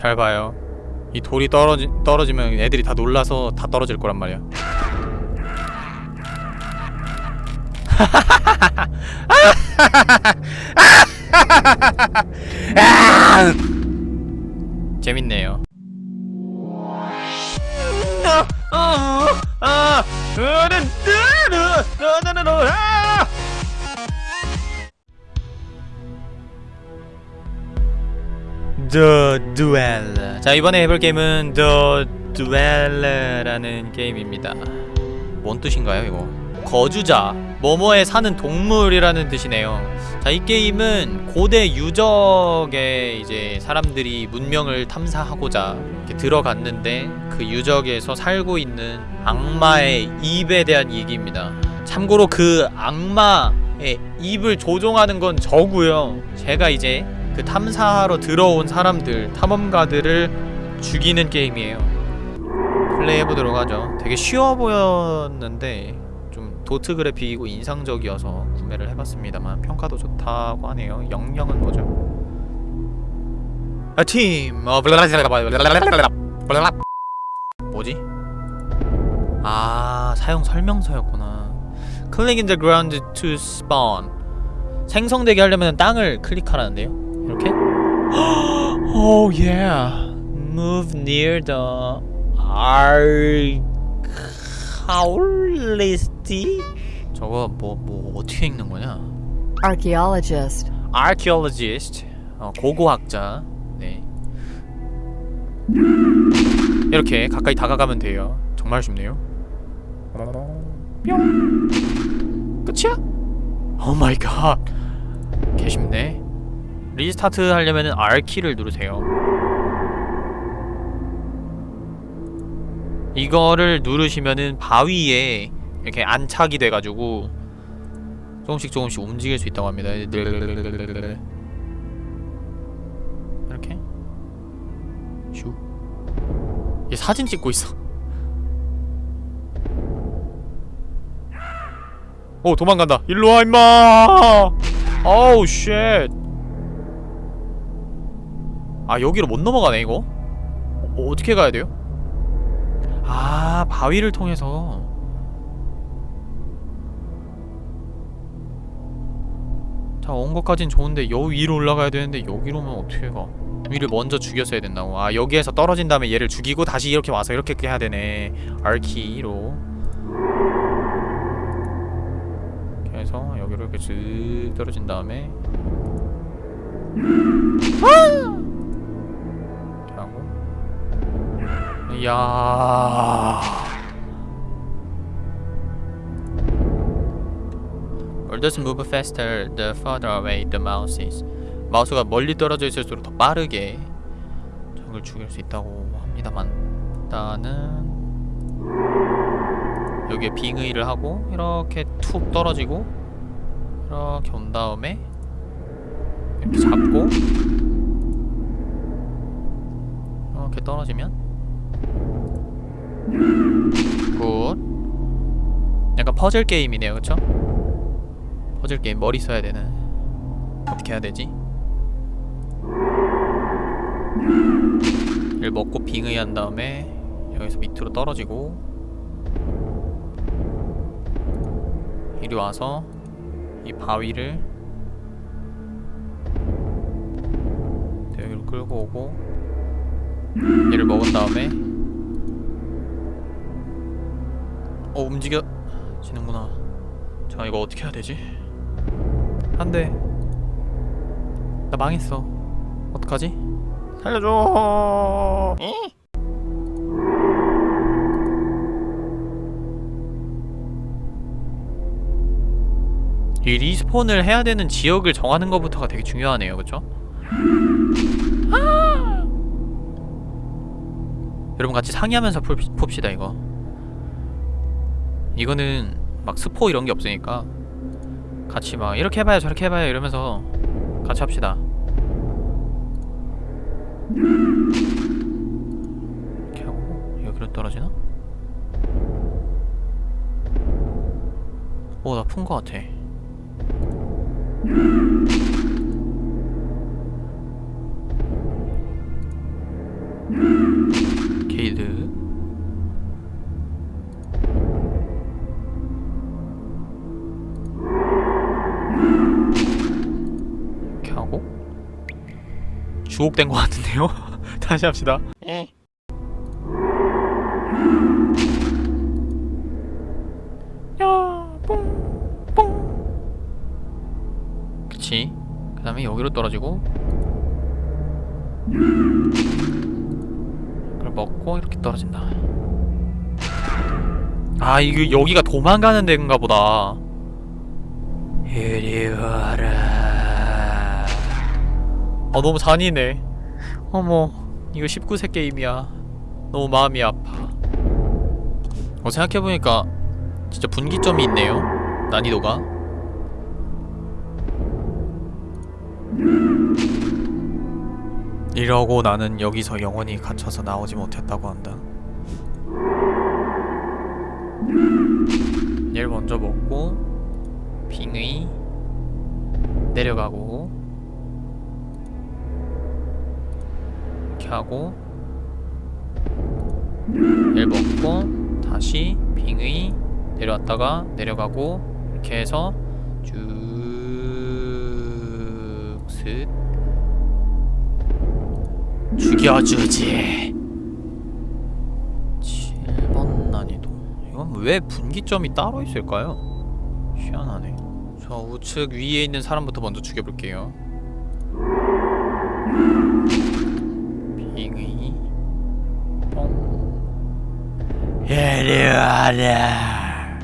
잘 봐요 이 돌이 떨어지, 떨어지면 애들이 다 놀라서 다 떨어질 거란 말이야 재밌네요 The Duel. 자 이번에 해볼 게임은 The Duel라는 게임입니다. 뭔 뜻인가요 이거? 거주자 뭐뭐에 사는 동물이라는 뜻이네요. 자 이 게임은 고대 유적에 이제 사람들이 문명을 탐사하고자 들어갔는데 그 유적에서 살고 있는 악마의 입에 대한 얘기입니다. 참고로 그 악마의 입을 조종하는 건 저고요. 제가 이제 그 탐사하러 들어온 사람들 탐험가들을 죽이는 게임이에요. 플레이해보도록 하죠. 되게 쉬워 보였는데 좀 도트 그래픽이고 인상적이어서 구매를 해봤습니다만 평가도 좋다고 하네요. 영영은 뭐죠? A team of 뭐지? 아 사용 설명서였구나. Click in the ground 생성되게 하려면 땅을 클릭하라는데요 이렇게? oh yeah Move near the archaeolist 저거 뭐, 뭐 어떻게 읽는 거냐? Archaeologist. archaeologist 어, 고고학자 네 이렇게 가까이 다가가면 돼요 정말 쉽네요 뿅 끝이야? oh my god 개 쉽네 restart 하려면은 R키를 누르세요. 이거를 누르시면은 바위에 이렇게 안착이 돼가지고 조금씩 조금씩 움직일 수 있다고 합니다. 이렇게? 슉 얘 사진 찍고 있어. 오 도망간다. 일로와 임마! 어우 shit 아 여기로 못 넘어가네 이거? 어, 어떻게 가야 돼요? 아 바위를 통해서. 자온 것까진 좋은데 여 위로 올라가야 되는데 여기로면 어떻게 가? 위를 먼저 죽였어야 된다고. 아 여기에서 떨어진 다음에 얘를 죽이고 다시 이렇게 와서 이렇게 해야 되네. 이렇게 해서 여기로 이렇게 쓱 떨어진 다음에. 이 이야 World move faster the further. 마우스가 멀리 떨어져 있을수록 더 빠르게 적을 죽일 수 있다고 합니다만 일단은 여기에 빙의를 하고 이렇게 툭 떨어지고 이렇게 온 다음에 이렇게 잡고 이렇게 떨어지면 good 약간 퍼즐 게임이네요 그쵸? 퍼즐 게임 머리 써야 되는 어떻게 해야 되지? 이를 먹고 빙의한 다음에 여기서 밑으로 떨어지고 이리 와서 이 바위를 여기로 끌고 오고 얘를 먹은 다음에 어 움직여 지는구나 자 이거 어떻게 해야 되지? 안돼 나 망했어 어떡하지? 살려줘 이 respawn을 해야 되는 지역을 정하는 것부터가 되게 중요하네요 그쵸? 아! 여러분 같이 상의하면서 풀, 풉시다 이거. 이거는 막 스포 이런 게 없으니까 같이 막 이렇게 해봐요 저렇게 해봐요 이러면서 같이 합시다. 이렇게 하고 여기로 떨어지나? 오나 푼 거 같아 주옥된 것 같은데요? 다시 합시다. 야, 뽕, 뽕. 그치. 그 다음에 여기로 떨어지고. 그걸 먹고 이렇게 떨어진다. 아, 이거 여기가 도망가는 데인가 보다. 이리 와라. 아, 너무 잔인해. 어머, 이거 19세 게임이야. 너무 마음이 아파. 어, 생각해보니까 진짜 분기점이 있네요. 난이도가. 이러고 나는 여기서 영원히 갇혀서 나오지 못했다고 한다. 얘를 먼저 먹고 빙의 내려가고 하고 얘를 먹고 다시 빙의 내려왔다가 내려가고 이렇게 해서 쭉슥 죽여주지. 7번 난이도. 이건 왜 분기점이 따로 있을까요? 희한하네. 저 우측 위에 있는 사람부터 먼저 죽여볼게요 뽕 이리 와라.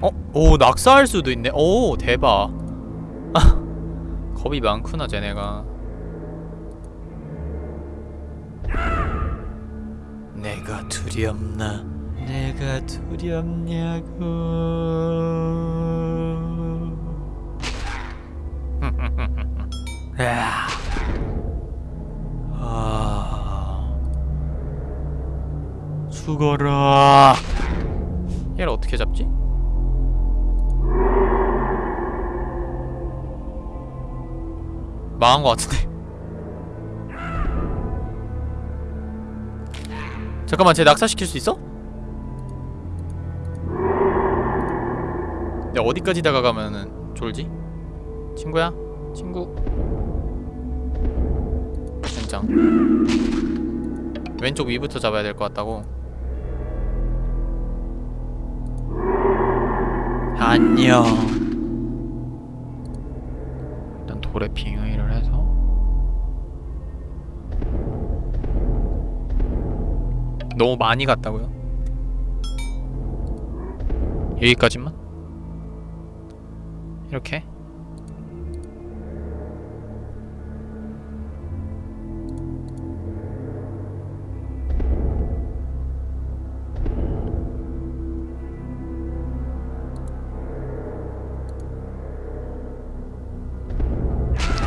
어? 오 낙사할 수도 있네. 오 대박. 겁이 많구나 쟤네가. 내가 두렵나? 내가 두렵냐고 죽어라 얘를 어떻게 잡지? 망한 것 같은데 잠깐만 쟤 낙사시킬 수 있어? 내가 어디까지 다가가면은 졸지? 친구야? 친구 진장 왼쪽 위부터 잡아야 될 것 같다고 안녕 일단 돌에 빙의를 해서 너무 많이 갔다고요? 여기까지만? 이렇게?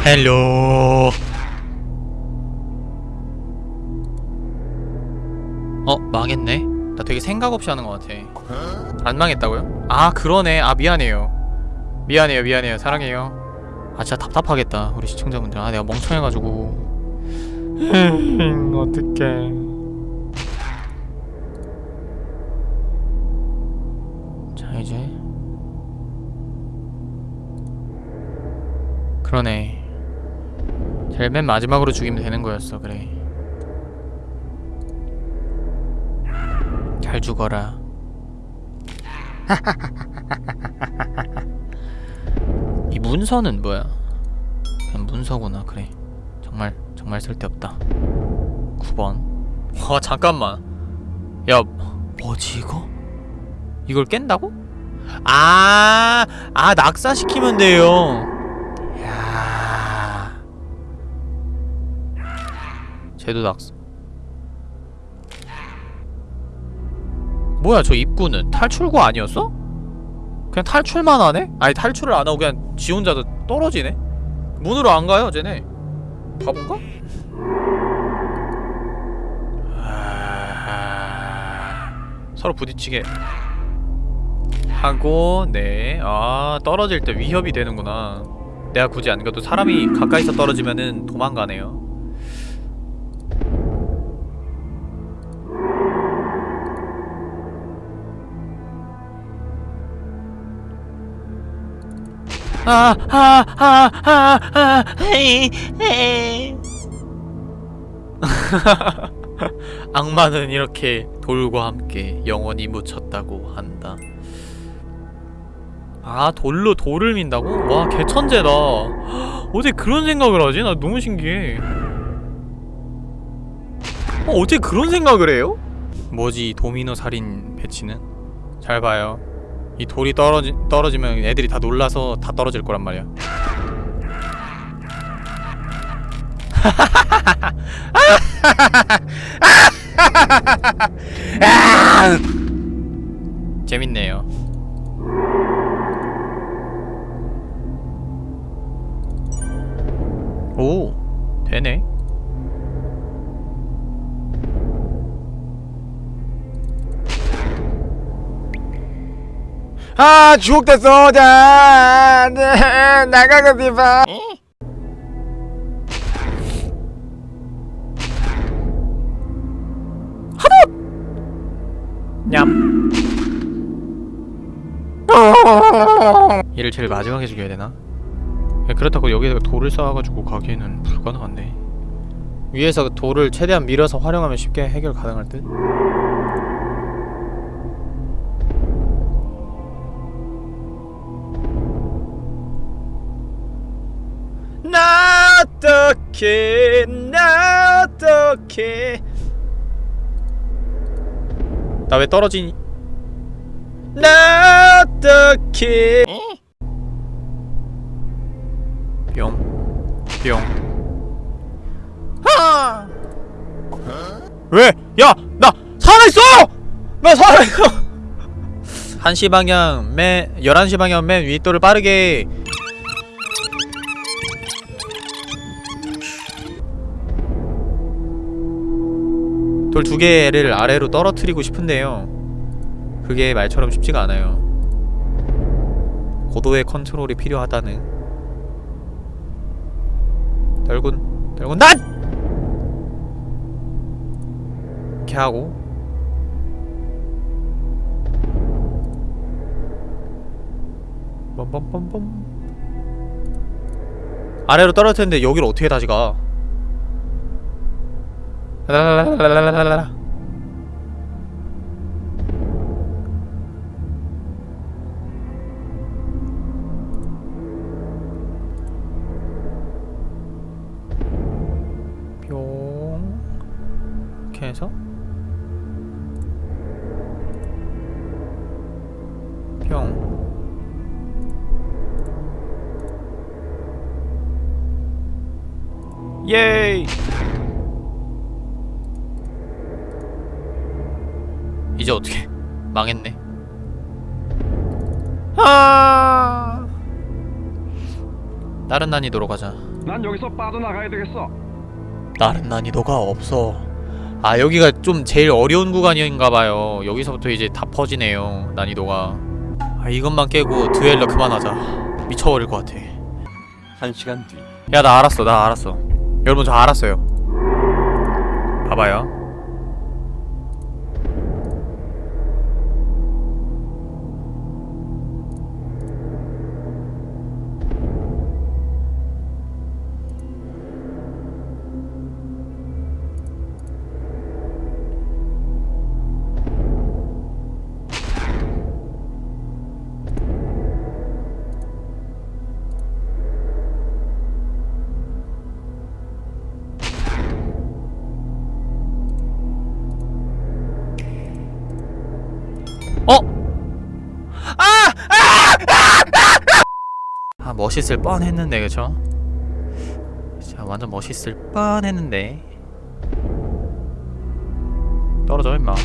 hello 어 망했네. 나 되게 생각 없이 하는 것 같아. 안 망했다고요? 아 그러네. 아 미안해요. 미안해요 미안해요. 사랑해요. 아 진짜 답답하겠다. 우리 시청자분들. 아 내가 멍청해가지고. 어떡해. 자 이제. 그러네 제일 맨 마지막으로 죽이면 되는 거였어 그래. 잘 죽어라. 이 문서는 뭐야? 그냥 문서구나 그래. 정말 정말 쓸데없다. 9번. 와 잠깐만. 야 뭐지 이거? 이걸 깬다고? 아, 아 낙사시키면 돼요 쟤도 낙사 뭐야 저 입구는 탈출구 아니었어? 그냥 탈출만 하네? 아니 탈출을 안 하고 그냥 지 혼자 떨어지네? 문으로 안 가요 쟤네 바본가? 아... 서로 부딪히게 하고 네아 떨어질 때 위협이 되는구나 내가 굳이 안 가도 사람이 가까이서 떨어지면은 도망가네요 아, 아, 아, 아, 아, 헤이, 헤이. 악마는 이렇게 돌과 함께 영원히 묻혔다고 한다. 아 돌로 돌을 민다고? 와 개천재다. 어떻게 그런 생각을 하지? 나 너무 신기해. 어, 어떻게 그런 생각을 해요? 뭐지 이 도미노 살인 배치는? 잘 봐요. 이 돌이 떨어지, 떨어지면 애들이 다 놀라서 다 떨어질 거란 말이야. 재밌네요. 오, 되네. 아 주옥됐어 자 네, 나가고 싶어 냠. 얘를 제일 마지막에 죽여야 되나? 야, 그렇다고 여기다가 돌을 쌓아가지고 가기에는 불가능한데. 위에서 돌을 최대한 밀어서 활용하면 쉽게 해결 가능할 듯. 어떡해 나 어떡해 나 왜 떨어지니 나 어떡해 뿅뿅 하! 왜? 야! 나 살아있어! 나 살아있어! 1시 방향 맨 11시 방향 맨 윗도를 빠르게 돌 두 개를 아래로 떨어뜨리고 싶은데요. 그게 말처럼 쉽지가 않아요. 고도의 컨트롤이 필요하다는 떨군 떨군 난! 이렇게 하고 빰빰빰빰 아래로 떨어뜨렸는데 여기를 어떻게 다시 가? 라라라라라라라 뿅 이렇게 뿅 예이 망했네. 아! 다른 난이도로 가자. 난 여기서 빠져나가야 되겠어. 다른 난이도가 없어. 아 여기가 좀 제일 어려운 구간인가봐요. 여기서부터 이제 다 퍼지네요 난이도가. 아 이것만 깨고 듀엘러 그만하자. 미쳐버릴 것 같아. 한 시간 뒤. 야 나 알았어 나 알았어. 여러분 저 알았어요. 봐봐요 멋있을 뻔했는데 그쵸? 자 완전 멋있을 뻔했는데 떨어져 임마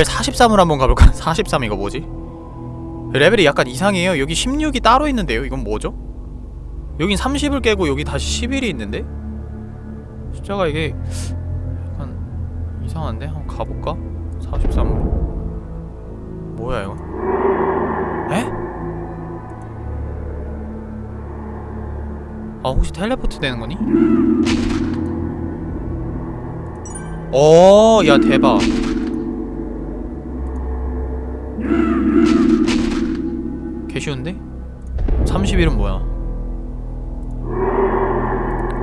레벨 43을 한번 가볼까? 43 이거 뭐지? 레벨이 약간 이상해요 여기 16이 따로 있는데요 이건 뭐죠? 여긴 30을 깨고 여기 다시 11이 있는데? 숫자가 이게 약간 이상한데? 한번 가볼까? 43으로 뭐야 이거? 에? 아 혹시 텔레포트 되는 거니? 어, 야 대박. 쉬운데? 31은 뭐야?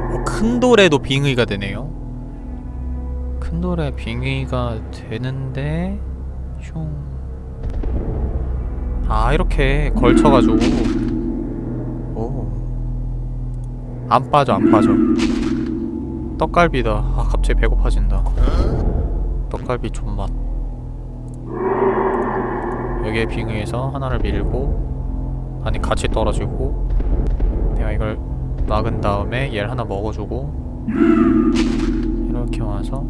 어, 큰 돌에도 빙의가 되네요. 큰 돌에 빙의가 되는데 슝. 아 이렇게 걸쳐가지고 오. 안 빠져 안 빠져. 떡갈비다. 아 갑자기 배고파진다. 떡갈비 존맛. 여기에 빙의해서 하나를 밀고 아니 같이 떨어지고 내가 이걸 막은 다음에 얘를 하나 먹어주고 이렇게 와서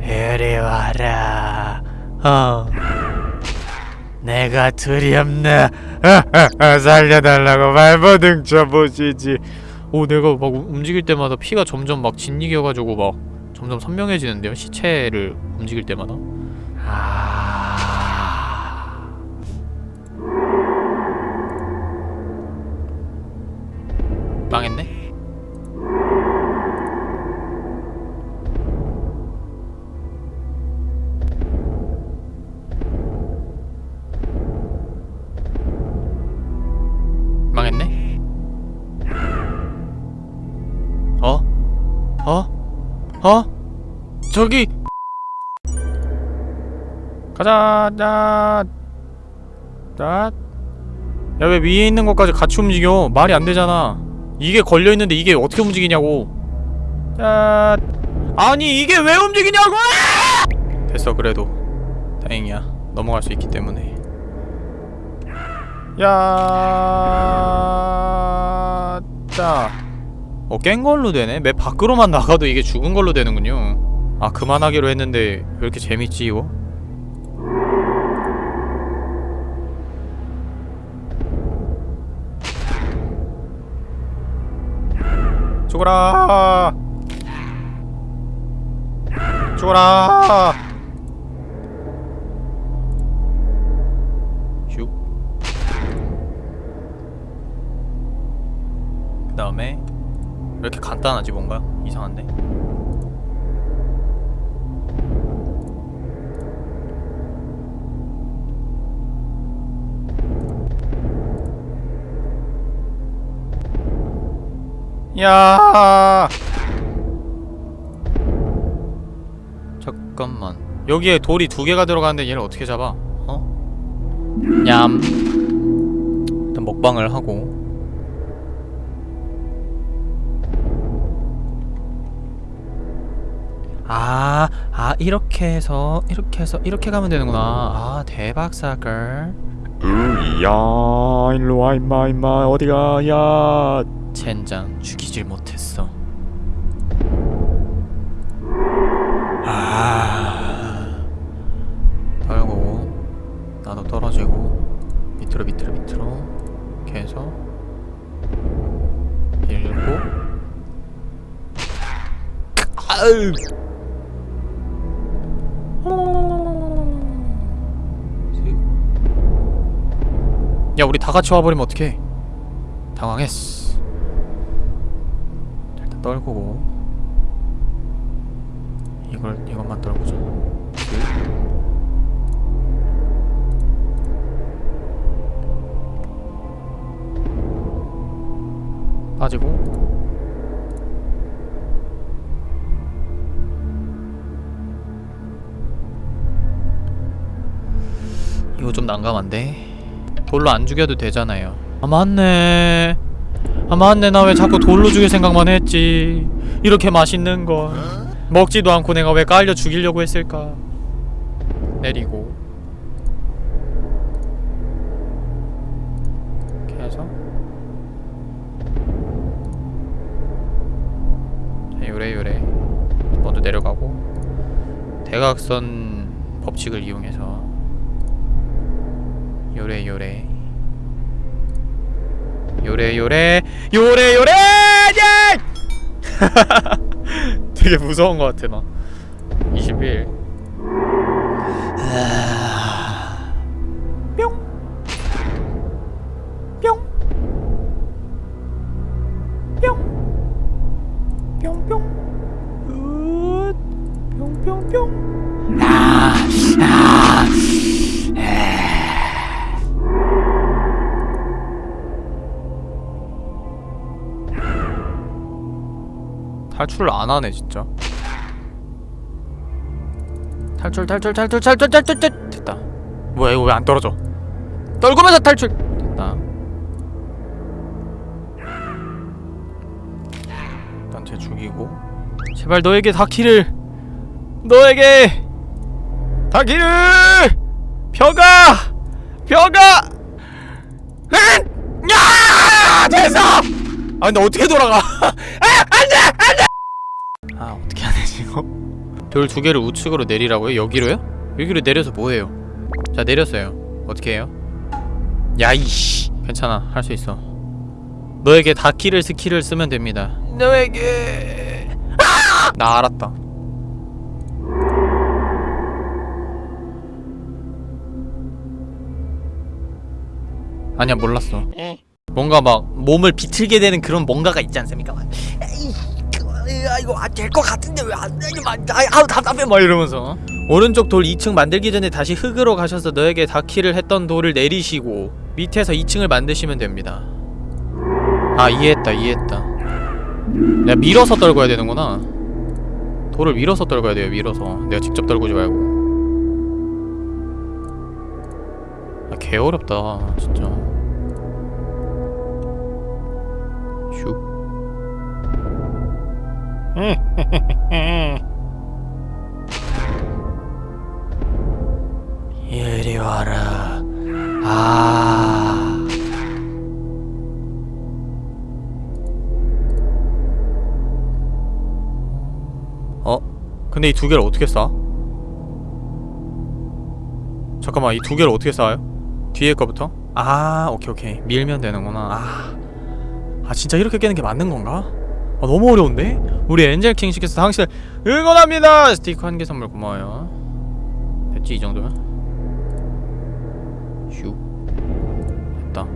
이리 와라. 어. 내가 두렵나 살려달라고 발버둥 쳐보시지. 오 내가 막 우- 움직일 때마다 피가 점점 막 진이겨가지고 막 점점 선명해지는데요 시체를 움직일 때마다? 아 어? 어? 저기 가자 자 자. 야왜 위에 있는 것까지 같이 움직여 말이 안 되잖아 이게 걸려있는데 이게 어떻게 움직이냐고 자 아니 이게 왜 움직이냐고 됐어 그래도 다행이야 넘어갈 수 있기 때문에 야 자. 어, 깬 걸로 되네? 맵 밖으로만 나가도 이게 죽은 걸로 되는군요. 아, 그만하기로 했는데 왜 이렇게 재밌지, 이거? 죽어라! 죽어라! 슉. 그 다음에 왜 이렇게 간단하지 뭔가? 이상한데? 야 잠깐만 여기에 돌이 두 개가 들어가는데 얘를 어떻게 잡아? 어? 냠 일단 먹방을 하고 아, 아 이렇게 해서 이렇게 해서 이렇게 가면 되는구나. 아 대박 사걸. 으야 일로 와 임마 임마 어디가 야 젠장 죽이질 못했어. 다 같이 와버리면 어떡해? 당황했어. 자, 일단 떨구고. 이걸 이것만 떨구자. 빠지고. 이거 좀 난감한데 돌로 안 죽여도 되잖아요. 아 맞네. 아 맞네. 나 왜 자꾸 돌로 죽일 생각만 했지? 이렇게 맛있는 걸. 먹지도 않고 내가 왜 깔려 죽이려고 했을까? 내리고. 이렇게 해서. 자, 요래 요래. 먼저 내려가고. 대각선 법칙을 이용해서 요래 요래. 요래 요래. 요래 요래! 예! 되게 무서운 것 같아 나. 21 탈출을 안 하네 진짜. 탈출 탈출 탈출 탈출 탈출 탈출 됐다. 뭐야 이거 왜 안 떨어져? 떨구면서 탈출! 됐다. 일단 쟤 죽이고. 제발 너에게 다키를! 너에게! 다키를! 벼가! 벼가! 으! 야! 됐어! 아 근데 어떻게 돌아가 돌 두 개를 우측으로 내리라고요? 여기로요? 여기로 내려서 뭐해요? 자 내렸어요. 어떻게 해요? 야이씨. 괜찮아. 할 수 있어. 너에게 다키를 스킬을 쓰면 됩니다. 너에게. 아! 나 알았다. 아니야 몰랐어. 뭔가 막 몸을 비틀게 되는 그런 뭔가가 있지 않습니까? 막, 에이, 그거, 아, 이거 안될것 같은데 왜안 아, 아우 답답해. 막 이러면서. 오른쪽 돌 2층 만들기 전에 다시 흙으로 가셔서 너에게 다키를 했던 돌을 내리시고 밑에서 2층을 만드시면 됩니다. 아 이해했다 이해했다. 내가 밀어서 떨궈야 되는구나. 돌을 밀어서 떨궈야 돼요 밀어서. 내가 직접 떨구지 말고. 아 개 어렵다 진짜. 슉 이리 와라 아 어? 근데 이 두 개를 어떻게 쌓아? 잠깐만 이 두 개를 어떻게 쌓아요? 뒤에 거부터? 아 오케이 오케이 밀면 되는구나 아, 아 진짜 이렇게 깨는 게 맞는 건가? 아 너무 어려운데? 우리 엔젤 킹씨께서 당신을 응원합니다! 스티커 한 개 선물 고마워요. 됐지 이 정도면? 슉 됐다.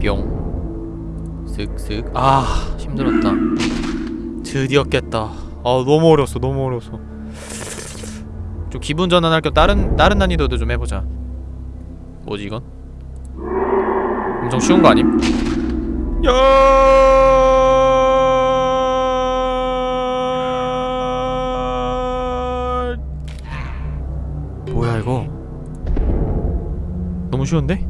뿅. 쓱쓱 아 힘들었다. 드디어 깼다. 아 너무 어려웠어 너무 어려웠어. 좀 기분 전환할 겸 다른 다른 난이도도 좀 해보자 뭐지 이건? 엄청 쉬운 거 아님? 야 뭐야 이거 너무 쉬운데?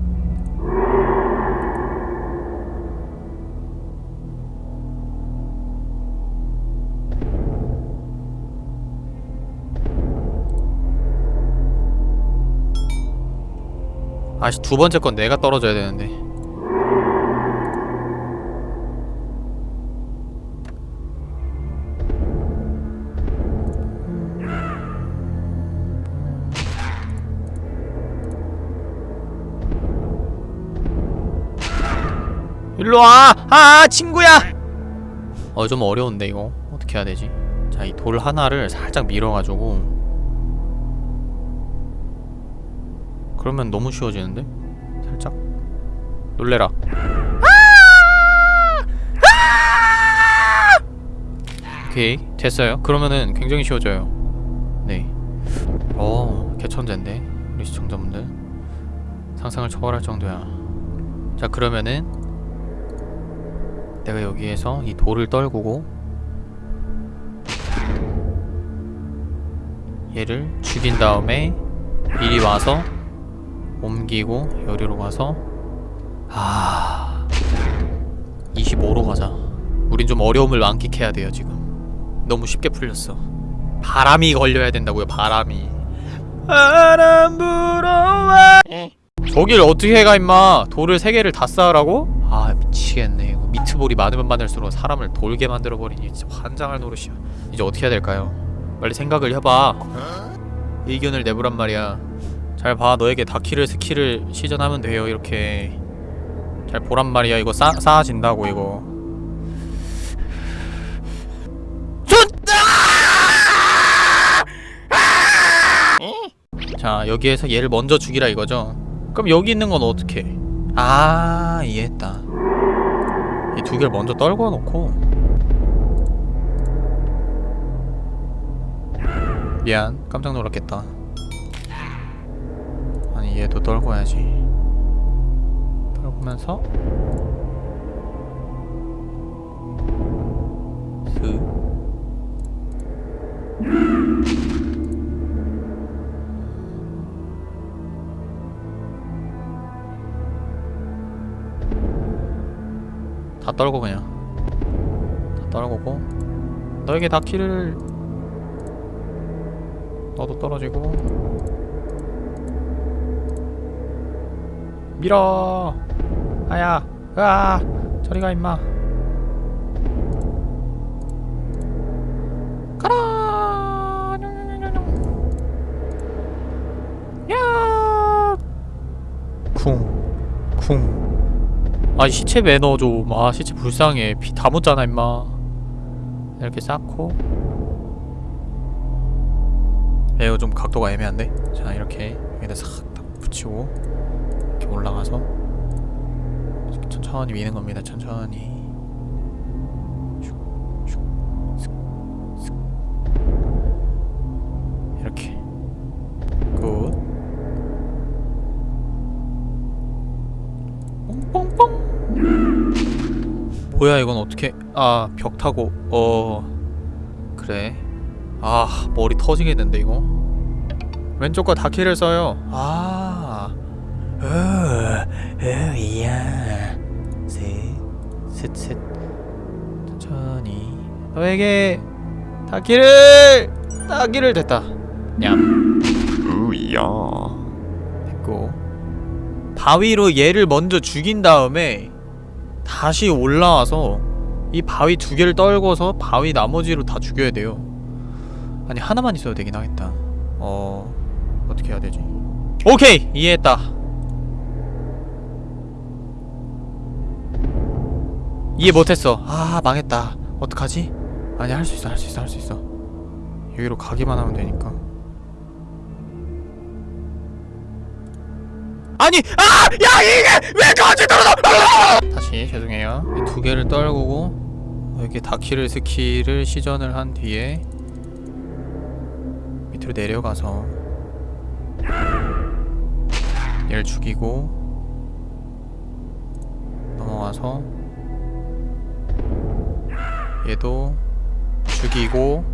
아씨 두 번째 건 내가 떨어져야 되는데 일로와! 아 친구야! 어 좀 어려운데 이거 어떻게 해야 되지? 자 이 돌 하나를 살짝 밀어가지고 그러면 너무 쉬워지는데? 살짝? 놀래라. 오케이 됐어요. 그러면은 굉장히 쉬워져요. 네어 개천재인데 우리 시청자분들. 상상을 초월할 정도야. 자 그러면은 내가 여기에서 이 돌을 떨구고 얘를 죽인 다음에 이리 와서 옮기고 여기로 가서 아 25로 가자. 우린 좀 어려움을 만끽해야 돼요 지금. 너무 쉽게 풀렸어. 바람이 걸려야 된다고요 바람이. 바람 불어와. 저길 어떻게 해가 임마? 돌을 3개를 다 쌓으라고? 아 미치겠네. 이거 미트볼이 많으면 많을수록 사람을 돌게 만들어버리니 진짜 환장할 노릇이야. 이제 어떻게 해야 될까요? 빨리 생각을 해봐. 의견을 내보란 말이야 잘 봐 너에게 다키를 스킬을 시전하면 돼요 이렇게. 잘 보란 말이야 이거 싸, 쌓아진다고 이거. 좋다! 자 여기에서 얘를 먼저 죽이라 이거죠? 그럼 여기 있는 건 어떻게 아 이해했다. 이 두 개를 먼저 떨궈 놓고. 미안 깜짝 놀랐겠다 아니 얘도 떨궈야지. 떨구면서 슥다 떨고 그냥. 다 떨구고. 너에게 다 키를 너도 떨어지고 밀어. 아야 으아 저리가 임마. 가라. 야. 쿵쿵. 아 시체 매너 좀아 시체 불쌍해. 피 다 묻잖아 임마. 이렇게 쌓고. 에어 좀 각도가 애매한데? 자 이렇게 여기다 싹 딱 붙이고 이렇게 올라가서 천천히 미는 겁니다. 천천히. 이렇게. Good. 뽕뽕뽕. 뭐야 이건 어떻게? 아 벽 타고. 어. 그래. 아 머리 터지겠는데 이거? 왼쪽과 다키를 써요. 아. 으, 으야. 셋셋셋. 천천히. 너에게 다키를 다키를 됐다. 냠. 으야. 됐고. 바위로 얘를 먼저 죽인 다음에 다시 올라와서 이 바위 두 개를 떨궈서 바위 나머지로 다 죽여야 돼요. 아니 하나만 있어도 되긴 하겠다. 어... 어떻게 해야 되지? 오케이! 이해했다 이해 못했어. 아 망했다. 어떡하지? 아니 할 수 있어 할 수 있어 할 수 있어. 여기로 가기만 하면 되니까. 아니 아! 야 이게 왜 거지 떨어져 다시 죄송해요. 이두 개를 떨구고 이렇게 다키를 스킬을 시전을 한 뒤에 밑으로 내려가서 얘를 죽이고 넘어가서 얘도 죽이고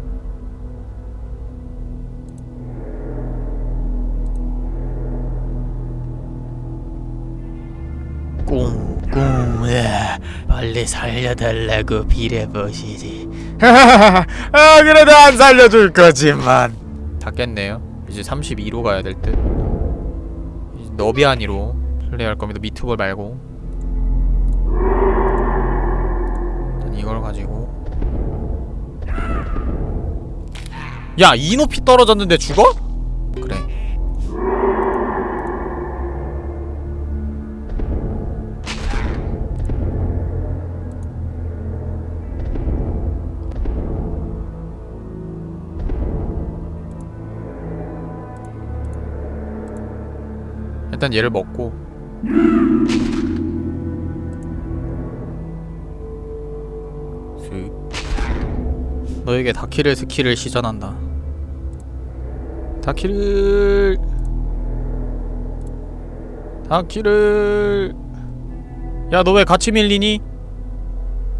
꿍꿍 예, 빨리 살려달라고 비례보시지. 아 그래도 안 살려줄 거지만. 닿겠네요. 이제 32로 가야 될듯. 너비아니로 플레이할 겁니다. 미트볼 말고 이걸 가지고. 야 이 높이 떨어졌는데 죽어? 그래. 일단 얘를 먹고 너에게 다키를 스킬을 시전한다. 다키를 다키를. 야 너 왜 같이 밀리니?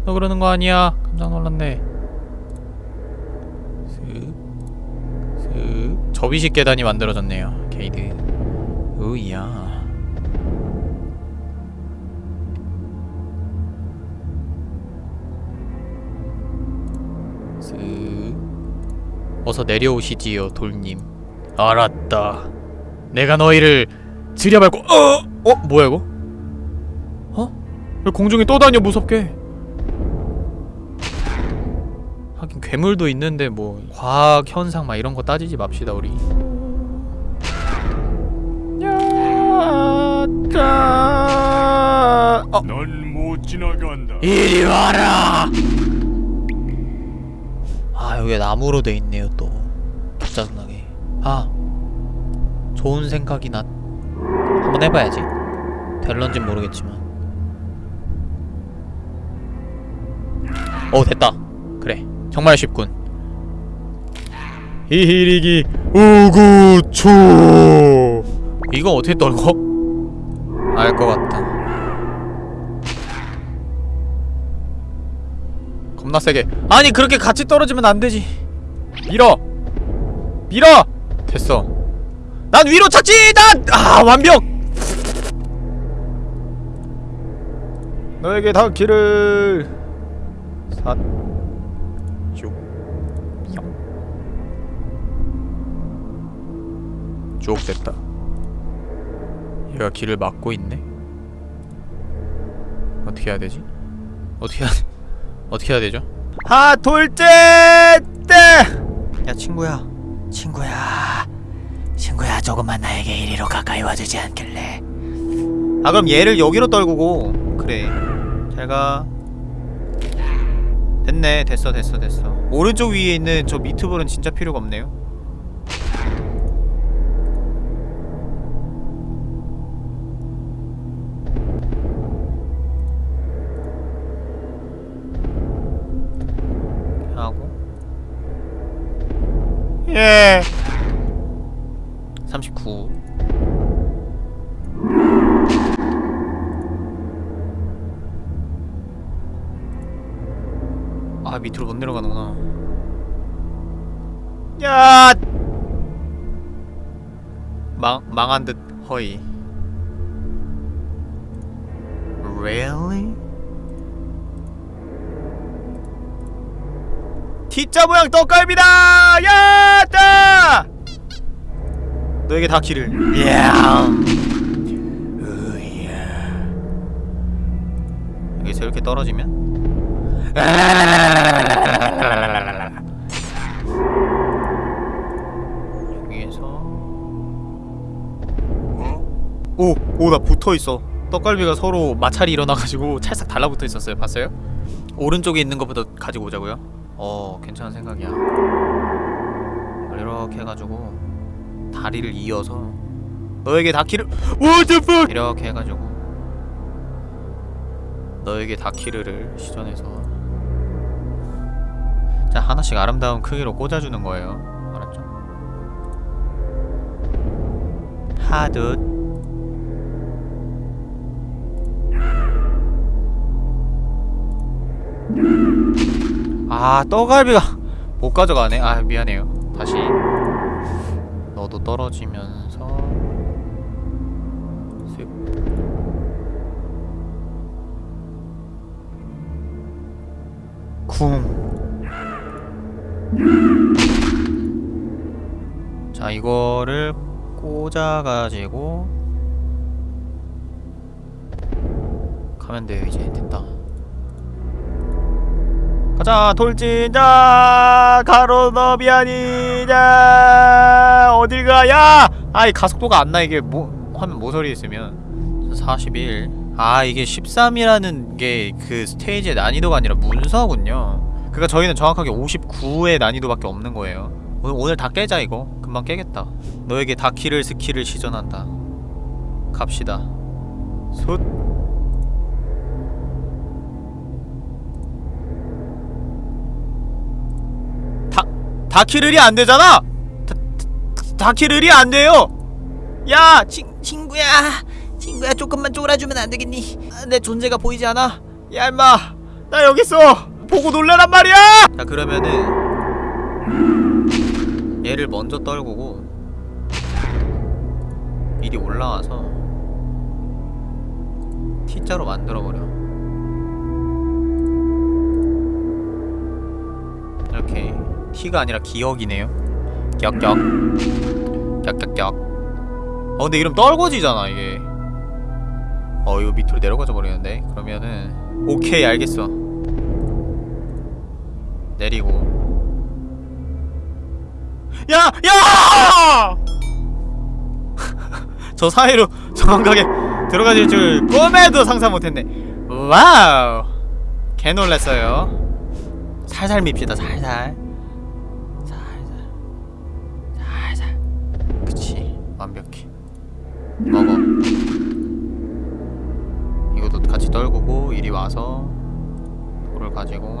너 그러는 거 아니야? 깜짝 놀랐네. 슥 슥. 접이식 계단이 만들어졌네요 게이드. 으이야 어서 내려오시지요 돌님 알았다 내가 너희를 들여밟고 어! 어? 뭐야 이거? 어? 왜 공중에 떠다녀 무섭게 하긴 괴물도 있는데 뭐 과학 현상 막 이런 거 따지지 맙시다 우리 어. 넌못 지나간다 이리 와라 아 여기 나무로 돼 있네요 또. 짜증나게. 아 좋은 생각이 나. 한번 해봐야지. 될런진 모르겠지만. 어 됐다. 그래 정말 쉽군. 히히리기 우구초. 이거 어떻게 떨고? 알 것 겁나 세게. 아니 그렇게 같이 떨어지면 안 되지. 밀어. 밀어. 됐어. 난 위로 찾지! 난 아 완벽! 너에게 닿기를 쭉. 됐다. 얘가 길을 막고 있네? 어떻게 해야 되지? 어떻게 해야 어떻게 해야 되죠? 하 돌제 때! 야 친구야. 친구야. 친구야 조금만 나에게 이리로 가까이 와주지 않길래. 아 그럼 얘를 여기로 떨구고. 그래. 잘가. 됐네. 됐어 됐어 됐어. 오른쪽 위에 있는 저 미트볼은 진짜 필요가 없네요 예 39. 아 밑으로 못 내려가는구나 야 망, 망한 듯 허이 Really? T자 모양 떡갈비다! 야! 따! 너에게 다 길을. 야. 여기서 이렇게 떨어지면 여기에서 오! 오 나 붙어있어 떡갈비가 서로 마찰이 일어나가지고 찰싹 달라붙어 있었어요 봤어요? 오른쪽에 있는 것부터 가지고 오자고요 어 괜찮은 생각이야. 이렇게 해가지고 다리를 이어서 너에게 다키를 fuck? 이렇게 해가지고 너에게 다키르를 시전해서. 자 하나씩 아름다운 크기로 꽂아주는 거예요. 알았죠? 하듯 아 떡갈비가 못 가져가네. 아 미안해요. 다시 너도 떨어지면서 쓱 쿵. 자 이거를 꽂아가지고 가면 돼요 이제. 됐다. 가 자 돌진자 가로너비아니자 어딜 가 야 아이 가속도가 안 나 이게 뭐 화면 모서리에 있으면 41. 아 이게 13이라는 게 그 스테이지의 난이도가 아니라 문서군요. 그러니까 저희는 정확하게 59의 난이도밖에 없는 거예요. 오늘, 오늘 다 깨자 이거. 금방 깨겠다. 너에게 다키를 스킬을 시전한다. 갑시다. 솥. 다키를이 안 되잖아. 다, 다, 다키를이 안 돼요. 야, 친 친구야. 친구야 조금만 쫄아주면 안 되겠니? 아, 내 존재가 보이지 않아? 야 임마 나 여기 있어 보고 놀래란 말이야! 자 그러면은 얘를 먼저 떨구고 미리 올라와서 T자로 만들어버려 이렇게 T가 아니라 기억이네요. 격격. 격격격. 어 근데 이러면 떨궈지잖아 이게. 어 이거 밑으로 내려가져 버리는데. 그러면은 오케이 알겠어. 내리고. 야! 야! 저 사이로 정확하게 들어가질 줄 꿈에도 상상 못했네. 와우! 개 놀랐어요. 살살 밉시다 살살 와서 돌을 가지고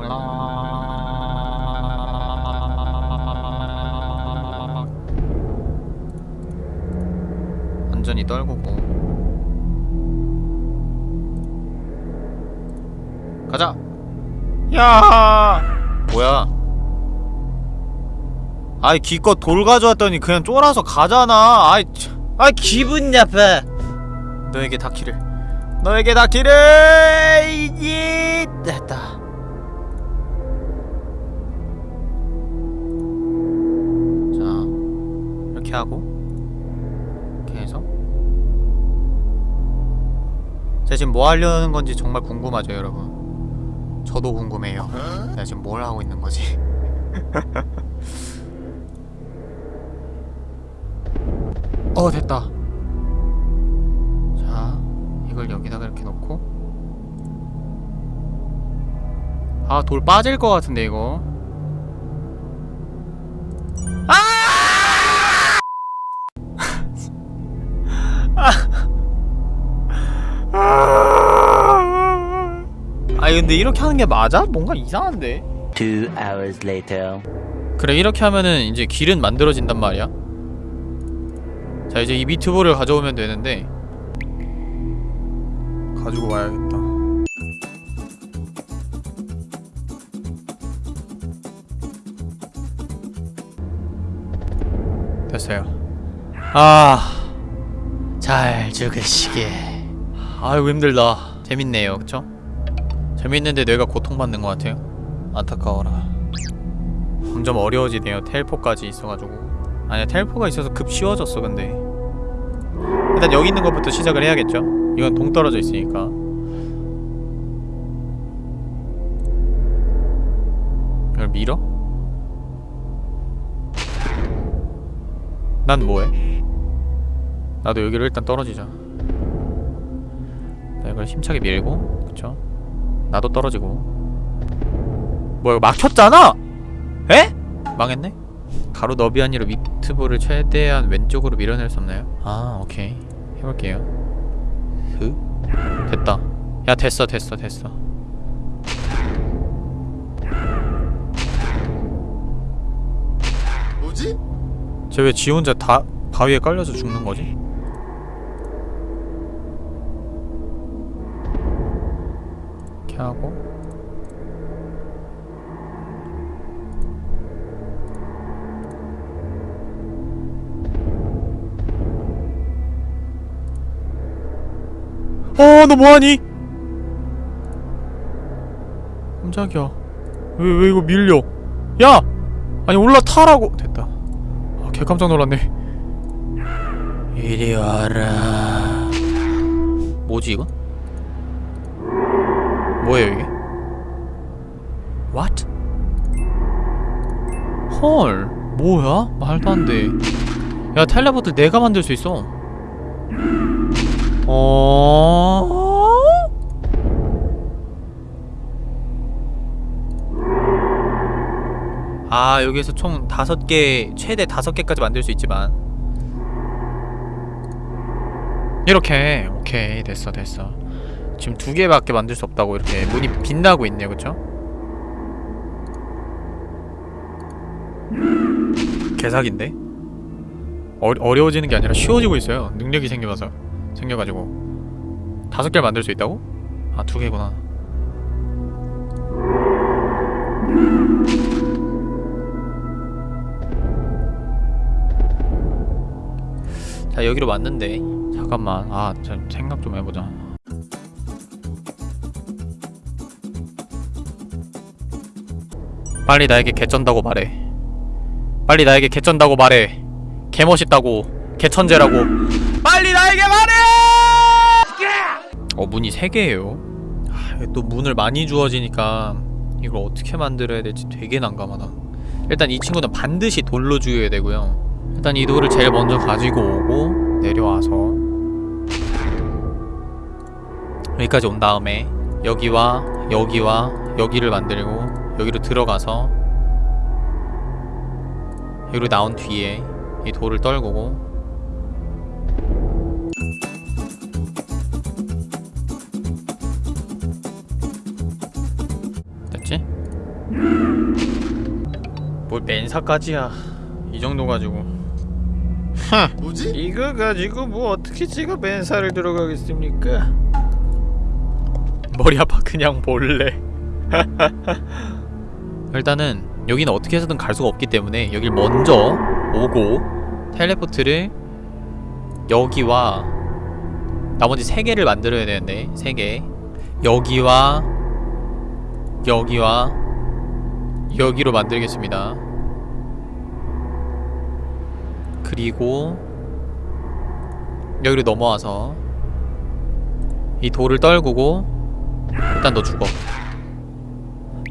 완전히 떨구고. 가자! 야! 뭐야? 아이 기껏 돌 가져왔더니 그냥 쫄아서 가잖아. 아이 참. 아이 기분 나빠. 너에게 닿기를 너에게 닿기를 이지 됐다. 자 이렇게 하고 이렇게 해서. 제가 지금 뭐 하려는 건지 정말 궁금하죠 여러분. 저도 궁금해요. 내가 지금 뭘 하고 있는 거지? 어 됐다. 자 이걸 여기다가 이렇게 놓고. 아 돌 빠질 것 같은데 이거. 아! 근데 이렇게 하는 게 맞아? 뭔가 이상한데? Two hours later. 그래 이렇게 하면은 이제 길은 만들어진단 말이야. 자 이제 이 미트볼을 가져오면 되는데 가지고 와야겠다. 됐어요. 아잘 죽으시게 아이고 힘들다. 재밌네요 그쵸? 재밌는데 뇌가 고통받는 것 같아요. 안타까워라. 점점 어려워지네요. 텔포까지 있어가지고. 아니야 텔포가 있어서 급 쉬워졌어 근데 일단 여기 있는 것부터 시작을 해야겠죠 이건 동떨어져 있으니까 이걸 밀어? 난 뭐해? 나도 여기로 일단 떨어지자 나 이걸 힘차게 밀고 그쵸? 나도 떨어지고 뭐야 이거 막혔잖아! 에? 망했네? 가로 너비 아니로 미트볼을 최대한 왼쪽으로 밀어낼 수 없나요? 아 오케이 해볼게요 흐 됐다 야 됐어 됐어 됐어 뭐지? 쟤 왜 지 혼자 다 바위에 깔려서 죽는 거지? 이렇게 하고 어, 너 뭐하니? 깜짝이야. 왜, 왜 이거 밀려? 야! 아니, 올라타라고! 됐다. 아, 개 깜짝 놀랐네. 이리 와라. 뭐지, 이건? 뭐예요, 이게? What? 헐, 뭐야? 말도 안 돼. 야, 텔레포트 내가 만들 수 있어. 어? 아 여기에서 총 다섯 개 최대 다섯 개까지 만들 수 있지만 이렇게 오케이 됐어 됐어 지금 두 개밖에 만들 수 없다고 이렇게 문이 빛나고 있네요 그쵸? 개사기인데? 어, 어려워지는 게 아니라 쉬워지고 있어요 능력이 생겨서 생겨가지고 다섯 개를 만들 수 있다고? 아 두 개구나. 자 여기로 왔는데. 잠깐만. 아참 생각 좀 해보자. 빨리 나에게 개쩐다고 말해. 빨리 나에게 개쩐다고 말해. 개멋있다고. 개천재라고. 빨리 나에게 말해 어 문이 3개예요. 하, 아, 또 문을 많이 주어지니까 이걸 어떻게 만들어야 될지 되게 난감하다. 일단 이 친구는 반드시 돌로 주어야 되고요. 일단 이 돌을 제일 먼저 가지고 오고 내려와서 여기까지 온 다음에 여기와 여기와 여기를 만들고 여기로 들어가서 여기로 나온 뒤에 이 돌을 떨구고 뭘 맨사까지야 이 정도 가지고 뭐지? 이거 가지고 뭐 어떻게 제가 맨사를 들어가겠습니까? 머리 아파 그냥 볼래 일단은 여기는 어떻게 해서든 갈 수가 없기 때문에 여길 먼저 오고 텔레포트를 여기와 나머지 세 개를 만들어야 되는데 세개 여기와 여기와 여기로 만들겠습니다. 그리고 여기로 넘어와서 이 돌을 떨구고 일단 너 죽어.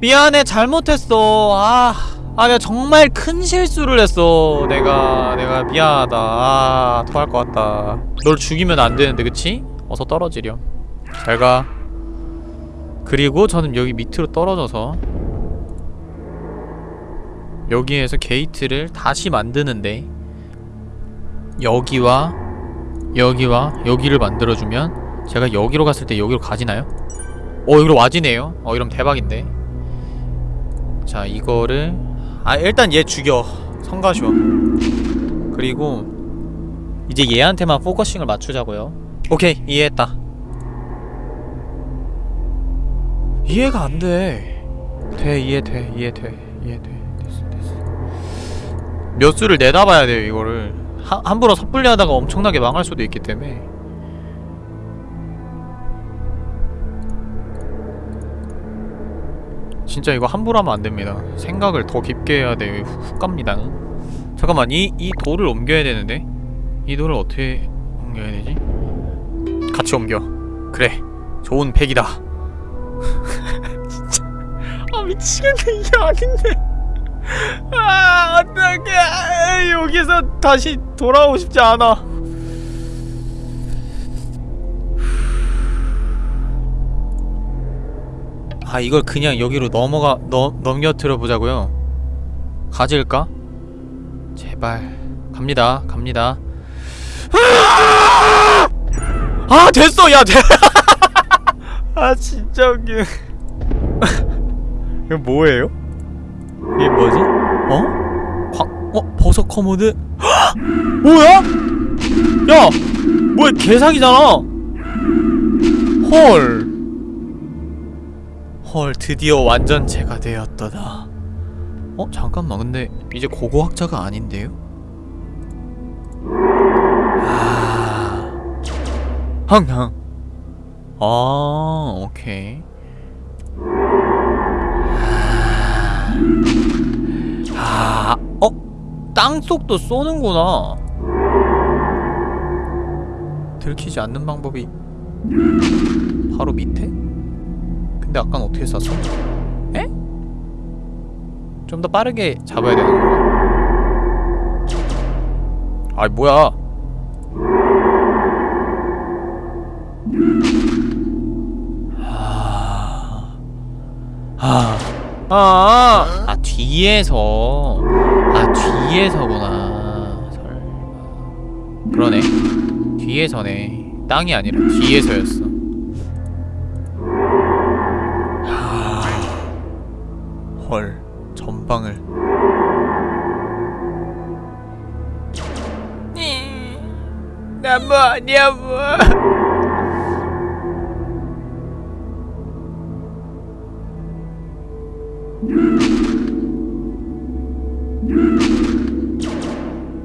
미안해 잘못했어. 아, 아 내가 정말 큰 실수를 했어. 내가 내가 미안하다. 아 토할 것 같다. 널 죽이면 안 되는데 그치? 어서 떨어지렴. 잘 가. 그리고 저는 여기 밑으로 떨어져서 여기에서 게이트를 다시 만드는데 여기와 여기와 여기를 만들어주면 제가 여기로 갔을 때 여기로 가지나요? 어 여기로 와지네요. 어 이러면 대박인데. 자 이거를 아 일단 얘 죽여. 성가시오. 그리고 이제 얘한테만 focusing을 맞추자고요. 오케이 이해했다. 이해가 안돼. 돼 이해 돼 이해 돼 이해 돼. 됐어 됐어. 몇 수를 내다봐야 돼요 이거를 하, 함부로 섣불리 하다가 엄청나게 망할 수도 있기 때문에 진짜 이거 함부로 하면 안 됩니다. 생각을 더 깊게 해야 돼요. 훅, 훅 갑니다. 잠깐만, 이, 이 돌을 옮겨야 되는데? 이 돌을 어떻게 옮겨야 되지? 같이 옮겨. 그래. 좋은 팩이다. 진짜. 아, 미치겠네. 이게 아닌데. 아, 어떡해. 여기서 다시 돌아오고 싶지 않아. 아 이걸 그냥 여기로 넘어가 넘 넘겨뜨려 보자고요. 가질까? 제발 갑니다 갑니다. 아 됐어 야 돼. 아 진짜 웃기. 이거 뭐예요? 이게 뭐지? 어? 광, 어 버섯 커모드? 뭐야? 야 뭐야 개사기잖아. 헐. 헐 드디어 완전체가 되었더다 어? 잠깐만 근데 이제 고고학자가 아닌데요? 아... 항상 아 오케이 아... 어? 땅속도 쏘는구나 들키지 않는 방법이 바로 밑에? 근데 아까는 어떻게 쐈어? 에? 좀 더 빠르게 잡아야 되는 건가? 아이 뭐야 아, 아, 아, 아 뒤에서, 아 뒤에서구나. 설마. 그러네. 뒤에서네. 땅이 아니라 뒤에서였어. 헐 전방을 나 뭐냐 뭐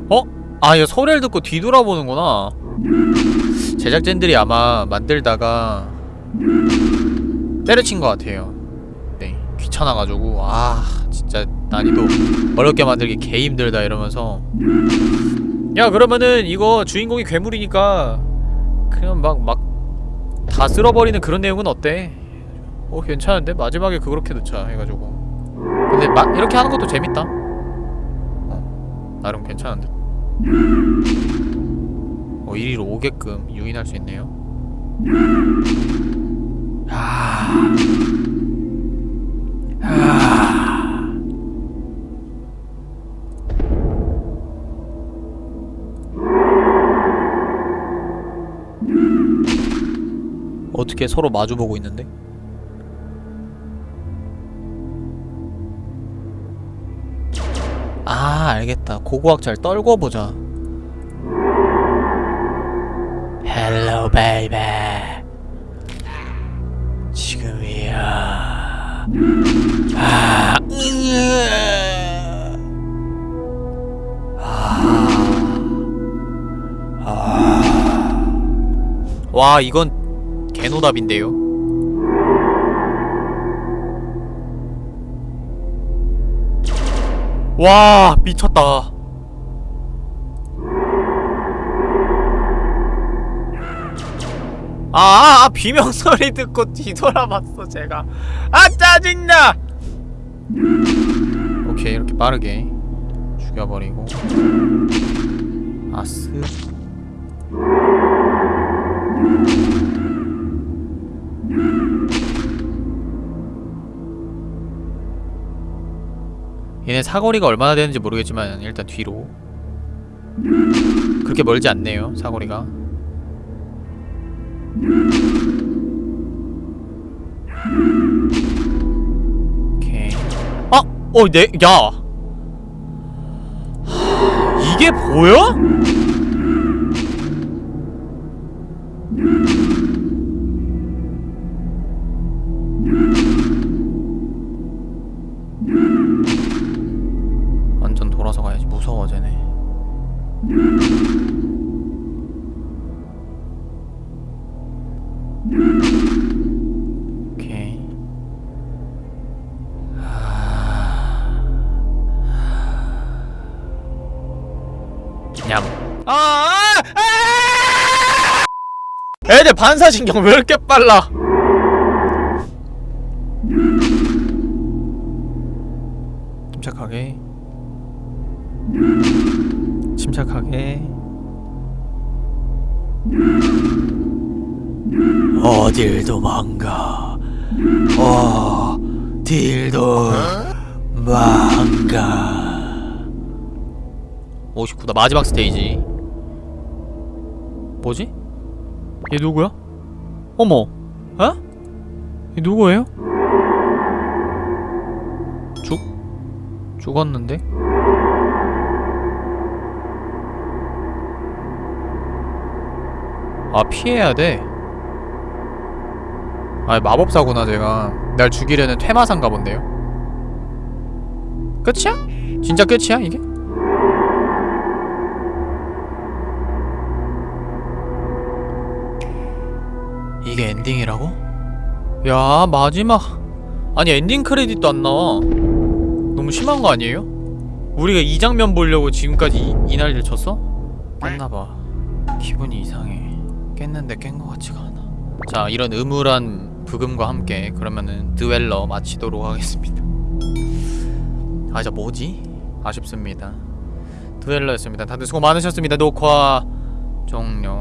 어? 아, 이거 소리를 듣고 뒤돌아보는구나. 제작진들이 아마 만들다가 때려친 것 같아요. 네, 귀찮아가지고 아 진짜 난이도 어렵게 만들기 개 힘들다 이러면서 야 그러면은 이거 주인공이 괴물이니까 그냥 막 막 다 쓸어버리는 그런 내용은 어때? 어 괜찮은데 마지막에 그렇게 넣자 해가지고 근데 마, 이렇게 하는 것도 재밌다. 나름 괜찮은데. 어 이리로 오게끔 유인할 수 있네요. 아... 아... 어떻게 서로 마주보고 있는데? 아 알겠다 고고학자를 떨궈보자 헬로 베이베 지금이야 아, 으아. 아. 아. 와 이건 개노답인데요 와 미쳤다. 아, 아, 아 비명 소리 듣고 뒤돌아봤어 제가. 아 짜증나! 오케이 이렇게 빠르게 죽여버리고. 아스 얘네 사거리가 얼마나 되는지 모르겠지만 일단 뒤로 그렇게 멀지 않네요 사거리가 오케이 아! 어! 내.. 야! 하, 이게 보여? 반사신경 왜 이렇게 빨라? 침착하게. 침착하게. 어딜 도망가. 어딜 도망가. 59다 마지막 스테이지. 뭐지? 얘 누구야? 어머 어? 얘 누구예요? 죽? 죽었는데? 아 피해야 돼. 아 마법사구나 제가. 날 죽이려는 퇴마사인가 본데요. 끝이야? 진짜 끝이야 이게? 이게 엔딩이라고? 야 마지막. 아니 엔딩 크레딧도 안 나와. 너무 심한 거 아니에요? 우리가 이 장면 보려고 지금까지 이, 이 난리를 쳤어? 깼나봐. 기분이 이상해. 깼는데 깬 거 같지가 않아. 자 이런 음울한 브금과 함께 그러면은 드웰러 마치도록 하겠습니다. 아 진짜 뭐지? 아쉽습니다. 드웰러였습니다. 다들 수고 많으셨습니다. 녹화 종료